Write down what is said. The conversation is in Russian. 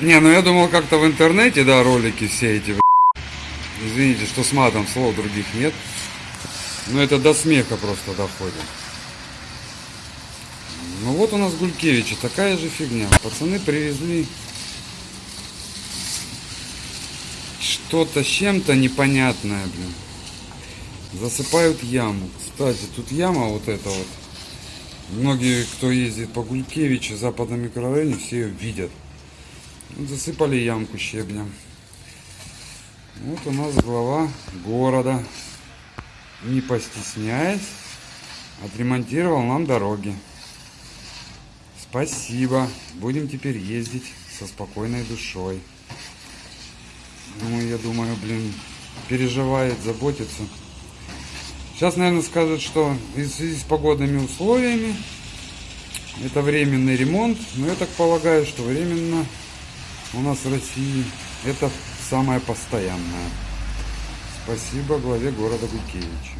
Не, ну я думал как-то в интернете, да, ролики все эти. Извините, что с матом слов других нет. Но это до смеха просто доходит. Ну вот у нас Гулькевича, такая же фигня. Пацаны привезли что-то с чем-то непонятное, блин. Засыпают яму. Кстати, тут яма вот эта вот. Многие, кто ездит по Гулькевичу, западном микрорайоне, все ее видят. Засыпали ямку щебнем. Вот у нас глава города, не постесняясь, отремонтировал нам дороги. Спасибо. Будем теперь ездить со спокойной душой. Ну, я думаю, блин, переживает, заботится. Сейчас, наверное, скажут, что в связи с погодными условиями это временный ремонт. Но я так полагаю, что временно у нас в России это самое постоянное. Спасибо главе города Гулькевича.